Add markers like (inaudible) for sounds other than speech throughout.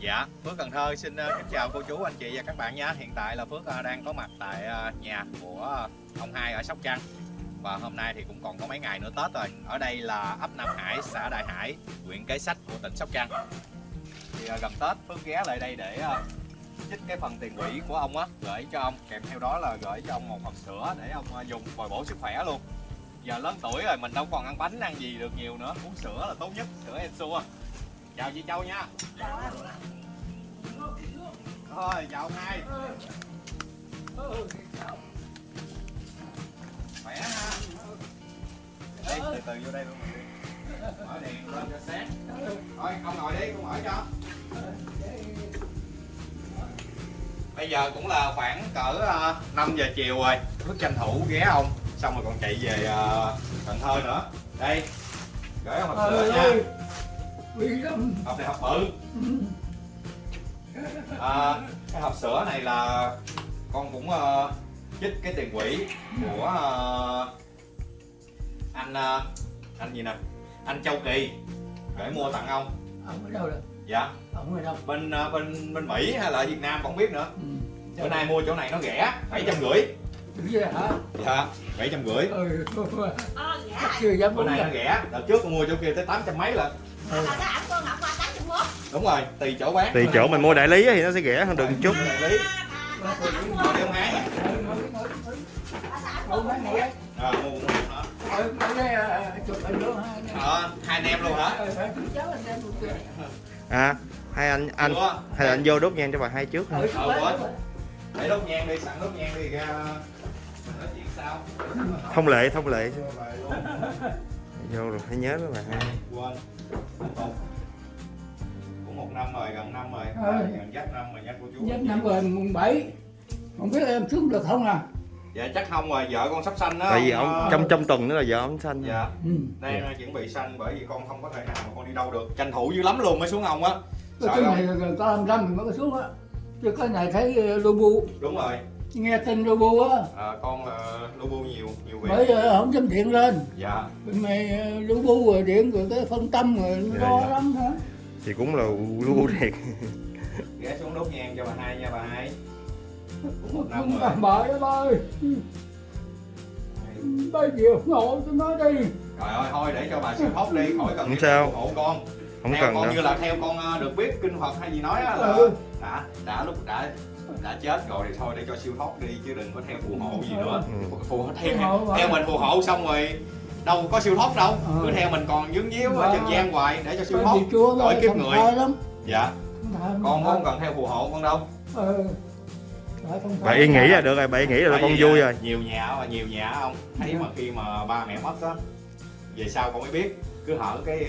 Dạ, Phước Cần Thơ xin ờ, kính chào cô chú, anh chị và các bạn nha. Hiện tại là Phước ờ, đang có mặt tại ờ, nhà của ông hai ở Sóc Trăng. Và hôm nay thì cũng còn có mấy ngày nữa Tết rồi. Ở đây là ấp Nam Hải, xã Đại Hải, huyện Kế Sách của tỉnh Sóc Trăng. Thì gần Tết Phước ghé lại đây để chích cái phần tiền quỹ của ông á Gửi cho ông, kèm theo đó là gửi cho ông một hộp sữa để ông dùng bồi bổ sức khỏe luôn. Giờ lớn tuổi rồi mình đâu còn ăn bánh ăn gì được nhiều nữa. Uống sữa là tốt nhất, sữa Ensure Chào chị Châu nha. Thôi chào hai Khỏe ha. Đi, từ từ vô đây luôn mình đi. Mở đèn lên cho sáng. Thôi, ông ngồi đi con mở cho. Bây giờ cũng là khoảng cỡ ờ, 5 giờ chiều rồi. Cứ tranh thủ ghé ông, Xong rồi còn chạy về ờ, Cần Thơ nữa. Đây, Gửi ông hộp sữa nha hộp này hộp bự. (laughs) À, cái hộp sữa này là con cũng uh, chích cái tiền quỹ của uh, anh uh, anh gì nè? Anh Châu Kỳ. Để mua tặng ông. Ông ở đâu rồi? dạ. Ông ở đâu? bên uh, bên bên Mỹ hay là Việt Nam không biết nữa. Ừ. bữa nay mua chỗ này nó rẻ bảy trăm rưỡi. Đúng vậy hả? dạ bảy trăm rưỡi. Ừ, chưa dám bữa nay nó rẻ. Đợt trước con mua chỗ kia tới tám trăm mấy lận 81. đúng rồi tùy chỗ bán. Thì chỗ mình mua đại lý thì nó sẽ rẻ hơn được một chút. Đại lý. à, à, ha. Ờ, hai anh em luôn hả? Ờ, ờ, người. À hai anh anh hai anh vô đốt nhang cho bà hai trước Ờ, đó. để đốt nhang đi sẵn đốt nhang đi ra. Nói chuyện sau Thông lệ thông lệ (laughs) Vô rồi phải nhớ đó bà hai quên. Cũng một năm rồi gần năm rồi. Ờ. gần dắt năm rồi nha cô chú. Nhất năm rồi mùng 7. Không biết em xuống được không à? dạ chắc không rồi vợ con sắp sanh đó Tại vì ông, ông ờ, trong trong tuần nữa là vợ ông sanh. Dạ. Ừ. đang chuẩn bị sanh bởi vì con không có thể nào mà con đi đâu được. Tranh thủ dữ lắm luôn mới xuống ông á. Cái sợ cái không? này là có 25 thì mới có xuống á. Chứ cái này thấy ờ, Lubu, đúng rồi nghe tin Lubu á. à, con là lu bu nhiều nhiều việc Bởi ờ, không dám điện lên. dạ Bên này ờ, Lubu rồi điện rồi cái phân tâm rồi Dạ, lo dạ. lắm hả? Thì cũng là lưu thiệt (laughs) ghé xuống đốt nhang cho bà hai nha bà hai cũng một năm rồi bậy đó ơi. Bây giờ ngồi tôi nói đi. Trời ơi thôi để cho bà siêu thoát đi khỏi cần Không sao. hộ con. Không theo cần con đâu như là theo con ờ, được biết kinh Phật hay gì nói á là Ừ. đã đã lúc đã đã chết rồi thì thôi để cho siêu thoát đi chứ đừng có theo phù hộ gì nữa. Ừ. Phù theo theo mình phù hộ xong rồi đâu có siêu thoát đâu. Ừ. Cứ theo mình còn dướng díu ở trần gian hoài để cho siêu thoát. nó kiếp người. Dạ, con không cần theo phù hộ con đâu. Ừ. Bà yên nghĩ là được rồi bà yên nghĩ là con vui rồi Nhiều nhà mà nhiều nhà không thấy Dạ. mà khi mà ba mẹ mất á về sau con mới biết cứ hở cái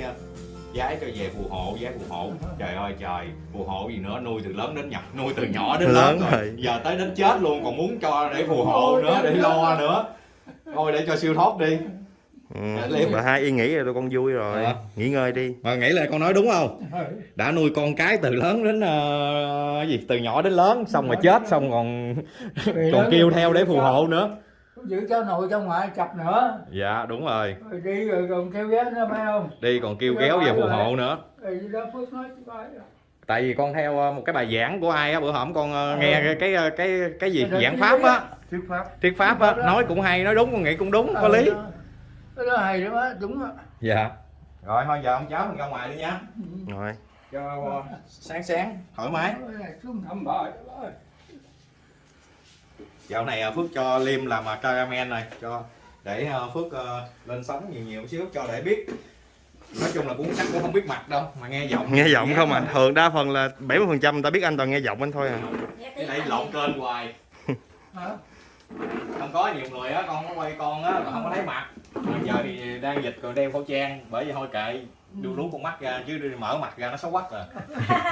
giái cho về phù hộ giái phù hộ. Trời ơi trời. Phù hộ gì nữa? Nuôi từ lớn đến nhỏ nuôi từ nhỏ đến lớn, Lớn rồi. rồi. giờ tới đến chết luôn còn muốn cho để phù hộ nữa để lo nữa. Thôi để cho siêu thoát đi. Ừ. Bà hai yên nghĩ rồi con vui rồi. Dạ. Nghỉ ngơi đi. Mà nghĩ lại con nói đúng không? Ừ. đã nuôi con cái từ lớn đến ờ, gì? Từ nhỏ đến lớn xong rồi chết xong còn còn kêu theo để phù hộ nữa Giữ cho nội cho ngoại chập nữa. dạ đúng rồi Rồi đi rồi còn kêu ghé nữa phải không? đi còn kêu kéo về phù hộ nữa Rồi đó Phước nói chứ tại vì con theo ờ, một cái bài giảng của ai á bữa hổm con ờ, Ừ. nghe cái cái ờ, cái cái gì Cái giảng pháp á Thuyết pháp. thuyết pháp á nói cũng hay nói đúng con nghĩ cũng đúng có Ờ, lý. Cái đó hay lắm á, đúng á. dạ rồi thôi giờ ông cháu mình ra ngoài đi nha Ừ. Rồi cho ờ, sáng sáng thoải mái Cái xuống thăm ơi. Dạo này ờ, phước cho liêm làm ờ, caramel này cho để ờ, phước lên sóng nhiều nhiều xíu cho để biết. Nói chung là cũng chắc cũng không biết mặt đâu mà nghe giọng. Nghe giọng không à? Thường đa phần là 70% người ta biết anh toàn nghe giọng anh thôi à. Cái này lộn kênh hoài. (laughs) Hả? không có nhiều người á con có quay con á mà không có thấy mặt mà giờ thì đang dịch còn đeo khẩu trang bởi vì thôi kệ. Đu lú con mắt ra chứ đi mở mặt ra nó xấu quắc rồi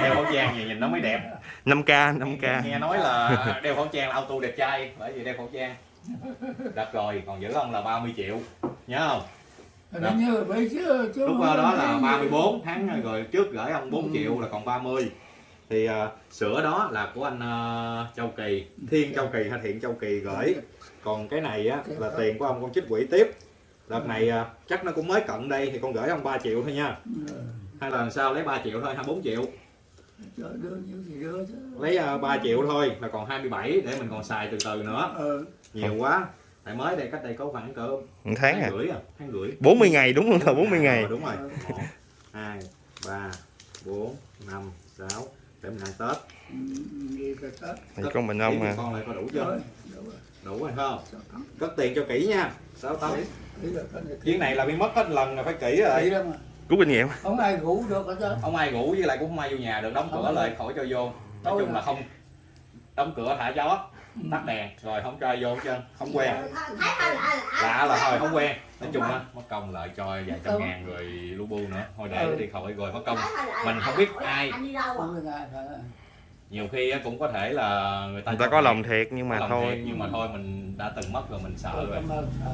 đeo khẩu trang gì nhìn nó mới đẹp. 5k 5k nghe nói là đeo khẩu trang là auto đẹp trai bởi vì đeo khẩu trang. Đặt rồi còn giữ ông là 30 triệu. Nhớ không? Chứ, chứ lúc đó có là cái- 34 tháng rồi trước gửi ông 4 Ừ. triệu là còn 30 thì ờ, sữa đó là của anh ờ, Châu Kỳ. Thiên Châu Kỳ hay Thiện Châu Kỳ gửi. Còn cái này á là tiền của ông con trích quỹ tiếp đợt này ờ, chắc nó cũng mới cận đây thì con gửi ông 3 triệu thôi nha. Ừ. hay là làm sao lấy 3 triệu thôi 24 triệu. Trời đưa nhiêu thì đưa chứ. Lấy uh, 3 triệu thôi là còn 27 để mình còn xài từ từ nữa. Ờ nhiều quá. Tại mới đây cách đây có khoảng cỡ một tháng à? rưỡi à tháng rưỡi. 40 ngày đúng không? Thờ 40 ngày. đúng rồi. Một hai ba bốn năm sáu để mình ăn tết. Ừ, đi cái tết. Thì con mình ông Ý à con lại có đủ chưa? Rồi đủ rồi đủ rồi không? Cất tiền cho kỹ nha. Sáu này chuyến này là bị mất hết lần là phải kỹ kỹ rồi rút kinh nghiệm. Không ai ngủ được hết trơn. Không ai ngủ với lại cũng không ai vô nhà được đóng cửa lại khỏi cho vô. Nói chung là à. không. Đóng cửa thả gió tắt đèn rồi không cho ai vô hết trơn không quen. Hơi lạ là thôi không quen. Nói chung á mất công lại cho vài trăm Ừ. ngàn rồi lu bu nữa. Thôi để Ừ. đi khỏi rồi mất công. Mình lạ. không biết ai. Nhiều khi cũng có thể là người ta người ta có lòng thiệt nhưng mà lòng thôi. thiệt, nhưng mà thôi mình đã từng mất rồi mình sợ rồi. Cảm ơn sợ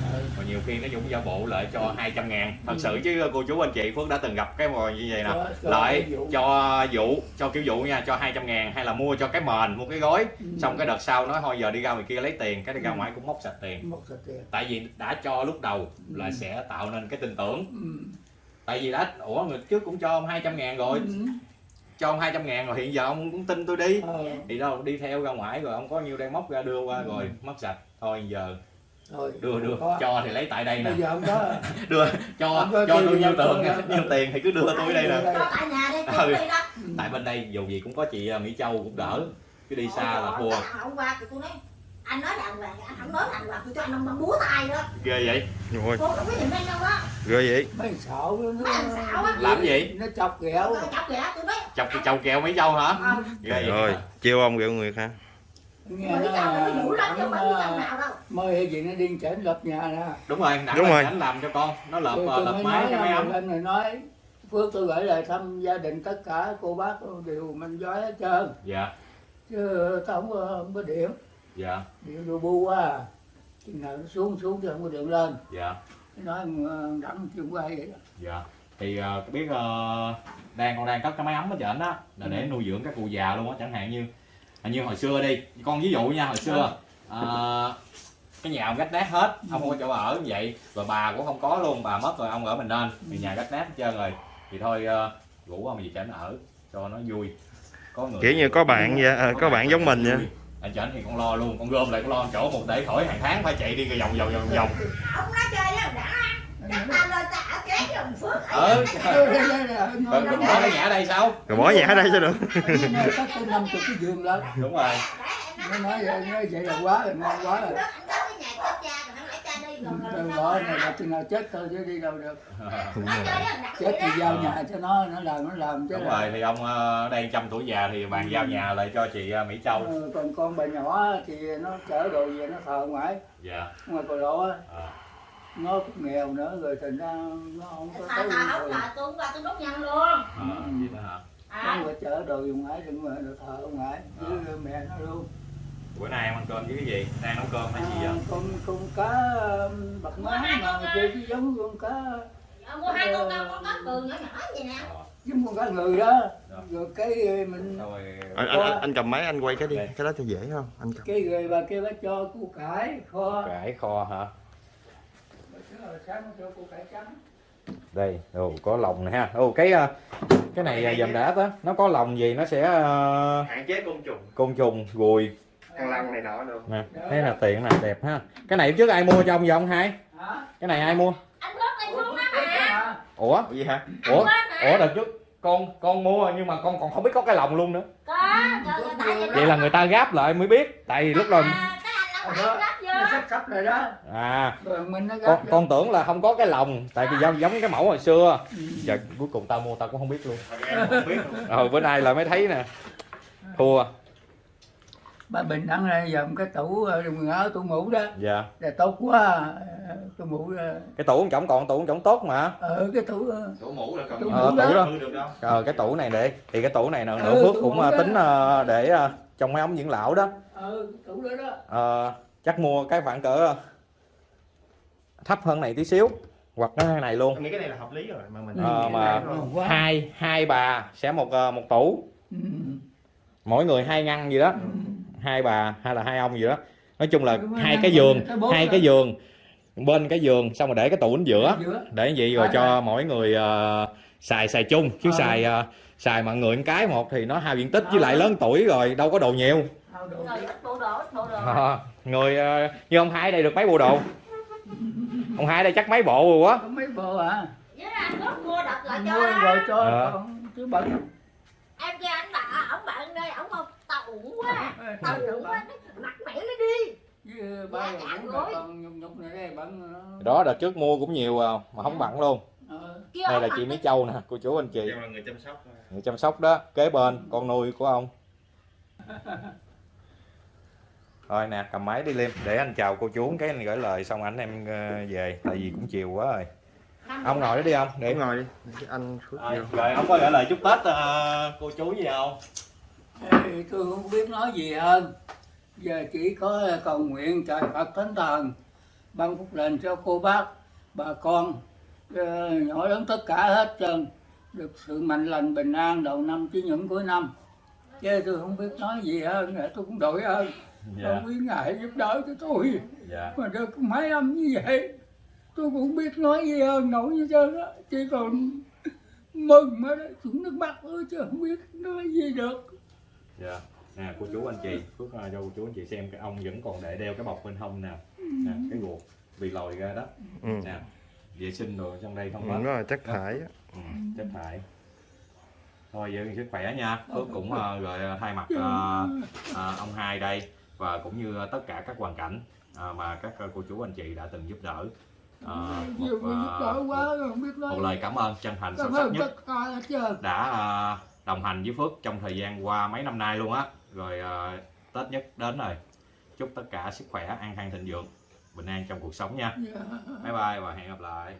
sợ còn nhiều khi nó cũng giả bộ lại cho 200 ngàn. Thật sự chứ cô chú anh chị Phước đã từng gặp cái mồi như vậy nè. Lại cho vụ. Cho kiểu vụ nha cho 200 ngàn hay là mua cho cái mền mua cái gói. Ừ. xong cái đợt sau nói thôi giờ đi ra ngoài kia lấy tiền. Cái đi ra ngoài cũng móc sạch tiền. Tại vì đã cho lúc đầu là Ừ. sẽ tạo nên cái tin tưởng. Ừ. tại vì đã ủa người trước cũng cho ông 200 ngàn rồi. Ừ. cho ông 200 ngàn rồi hiện giờ ông cũng tin tôi đi. Ờ, thì đâu đi theo ra ngoài rồi ông có nhiêu đây móc ra đưa qua Ừ. rồi mất sạch. Thôi giờ thôi đưa đưa. Có. cho thì lấy tại đây nè. Bây giờ không có. (laughs) Đưa cho Ông có cho tiền tôi thì nhiêu tiền. nhiêu tiền thì cứ đưa tôi đây nè. Tại nhà đây Ừ. tôi đi đó. Ừ. tại bên đây dù gì cũng có chị à, Mỹ Châu cũng đỡ. Cứ đi xa là thua. hôm qua thì tôi nói anh nói đàng hoàng anh không nói đàng hoàng tôi cho anh ông búa tay đó ghê vậy. Rồi cô không có nhìn bên đâu đó ghê vậy? Mấy xạo nó Mấy làm gì? nó chọc ghẹo. Tôi chọc chọc cái chầu kẹo Mỹ Châu hả? Ờ, ghê vậy rồi chiêu ông ghẹo người ha nghe nó ờ, gì nó điên chảnh lập nhà ra đúng rồi Đúng là rồi. anh làm cho con. Nó lợp Tôi- à, tôi lợp mới máy cho là ấm anh này nói Phước tôi gửi lời thăm gia đình tất cả cô bác đều mình giỏi hết trơn. Dạ. Chứ tao không có, không có điện. Dạ. Điện đồ bu quá chừng nào nó xuống xuống chứ không có điện lên. Dạ nói ờ, đặng chuyện quay vậy đó. Dạ. Thì à, biết à, đang con đang cất cái máy ấm ở trển đó là để nuôi dưỡng các cụ già luôn á chẳng hạn như như hồi xưa đi con ví dụ nha hồi xưa à, cái nhà ông gách nát hết ông không có chỗ ở như vậy rồi bà cũng không có luôn bà mất rồi ông ở mình nên thì nhà gách nát hết trơn rồi. Thì thôi à, rủ ông gì trển ở cho nó vui. Có người kiểu như có bạn vậy à, có bạn giống mình vậy. vui. Anh trển thì con lo luôn con gom lại con lo chỗ một để khỏi hàng tháng phải chạy đi vòng vòng vòng vòng. Ông nói chơi đó đã chắc ta lên ta ở kế đồng phước nói- mình bỏ cái nhà ở đây sao? Rồi bỏ nhà ở đây sao được. Cắt cái năm chục cái giường lên đúng rồi. Nó nói vậy nói vậy là quá rồi ngon quá rồi Đừng mà- này là chừng nào chết thôi chứ đi đâu được. (laughs) Chết thì giao nhà cho nó nó làm nó làm chứ đúng là- rồi thì ông ờ, ở đây trăm tuổi già thì bàn giao nhà lại cho chị ờ, Mỹ Châu. Ờ, còn con bà nhỏ thì nó chở đồ về nó thờ ngoài dạ. Ngoài cò lộ á. Ờ. nó cũng nghèo nữa rồi thành ra nó không có Thà tới thà không rồi. là tôi qua tôi đốt nhân luôn. Ờ, vậy đó hả? À, nó phải chở đồ về ngoài đừng mà thờ ở ngoài với mẹ nó luôn bữa nay em ăn cơm với cái gì? Đang nấu cơm hay gì à, vậy con con cá um, bạc má mà chơi cái giống con cá Ờ, mua hai con con con cá cừ nhỏ nhỏ vậy nè. Ờ, giống con cá người đó. Dạ. rồi cái mình rồi anh, anh, anh, anh cầm máy anh quay cái đi cái đó cho dễ không? Anh cầm. Cái người bà kia bà cho củ cải kho. Cải kho hả? Củ đây ồ có lòng này ha. Ồ cái ờ, cái này ờ, dầm đã đó nó có lòng gì nó sẽ ờ, hạn chế côn trùng. côn trùng ruồi thằng lăng này nọ được nè thấy là tiện là đẹp ha. Cái này trước ai mua cho ông vậy ông hai? Hả? Cái này ai mua? Anh bước anh Ủa, xuống đó mà ủa? Gì hả? Ủa? Ủa đợt trước con con mua nhưng mà con còn không biết có cái lòng luôn nữa. Có vậy là người ta gáp lại mới biết tại vì lúc đầu à, cái anh nó phải gấp nó vô sắp sắp rồi đó. À. Rồi mình nó con con tưởng là không có cái lòng tại vì giống giống cái mẫu hồi xưa. Ừ. giờ cuối cùng tao mua tao cũng không biết luôn. Không biết luôn. ờ bữa nay là mới thấy nè. Thua bà bình đăng ra dòm cái tủ ờ, quần áo tủ ngủ đó. Dạ. Là tốt quá ờ, tủ ngủ đó. cái tủ chổng còn tủ chổng tốt mà. Ở cái tủ ờ, đổ mũ là còn Tủ ờ, tủ đó. được đâu. Ờ cái tủ này để thì cái tủ này nè Ừ, nữa phước tủ cũng ờ, đó. tính ờ, để ờ, trong mấy ống dưỡng lão đó. Ờ cái tủ đó đó. Ờ, chắc mua cái khoảng cỡ thấp hơn này tí xíu hoặc cái này luôn. Nghĩ cái này là hợp lý rồi mà mình Ờ, mà hai hai bà sẽ một ờ, một tủ. Ừ. mỗi người hai ngăn gì đó. Ừ. hai bà hay là hai ông gì đó. Nói chung là hai cái giường hai rồi. cái giường bên cái giường xong rồi để cái tủ ở giữa. Giữa. Để vậy rồi cho mỗi người ờ, xài xài chung. Chứ Ờ. xài ờ, xài mà người một cái một thì nó hao diện tích với lại lớn tuổi rồi đâu có đồ nhiều. Ao đồ. Rồi đi. ít bộ đồ ít bộ đồ. À, người ờ, như ông hai đây được mấy bộ đồ? Ông hai đây chắc mấy bộ rồi quá. Mấy bộ à? Mua cho rồi cho còn chứ bận. Em kia anh bà ổng bạn đây ổng không uổng quá. Tao tao uổng quá mặt mẹ nó đi. Với ba rồi cũng là con nhục nhục này đây bận nó đó. Đợt trước mua cũng nhiều à, mà không bận luôn. Ờ. kia đây là chị Mỹ Châu nè cô chú anh chị. Người chăm sóc người chăm sóc đó kế bên con nuôi của ông. (laughs) Thôi nè cầm máy đi liêm. Để anh chào cô chú cái anh gửi lời xong ảnh em ờ, về. Tại vì cũng chiều quá rồi. Ông ngồi đó đi ông để ngồi đi. Anh rồi ông có gửi lời chúc tết ờ, cô chú gì không Ê, tôi không biết nói gì hơn. Giờ chỉ có cầu nguyện trời Phật Thánh Thần ban phúc lành cho cô bác bà con ờ, nhỏ lớn tất cả hết trơn được sự mạnh lành bình an đầu năm chứ những cuối năm. Chứ tôi không biết nói gì hơn tôi cũng đổi ơn không biết ngài giúp đỡ cho tôi. Dạ. Mà được mấy năm như vậy tôi cũng biết nói gì hơn nổi như trơn chỉ còn mừng mà đó xuống nước mắt thôi chứ không biết nói gì được dạ. Nè cô chú anh chị phước ờ, cho cô chú anh chị xem cái ông vẫn còn để đeo cái bọc bên hông nè. Nè cái ruột bị lòi ra đó. Ừ. nè vệ sinh rồi trong đây không ừ, là chất thải ừ, chất thải. Thôi giữ sức khỏe nha. Phước cũng uh, rồi thay mặt ờ, ờ, ông hai đây và cũng như tất cả các hoàn cảnh ờ, mà các cô chú anh chị đã từng giúp đỡ. Ờ, một, biết một nói. lời cảm ơn chân thành sâu sắc nhất đã đồng hành với Phước trong thời gian qua mấy năm nay luôn á. Rồi ờ, Tết nhất đến rồi. Chúc tất cả sức khỏe an khang thịnh vượng bình an trong cuộc sống nha. Dạ. bye bye và hẹn gặp lại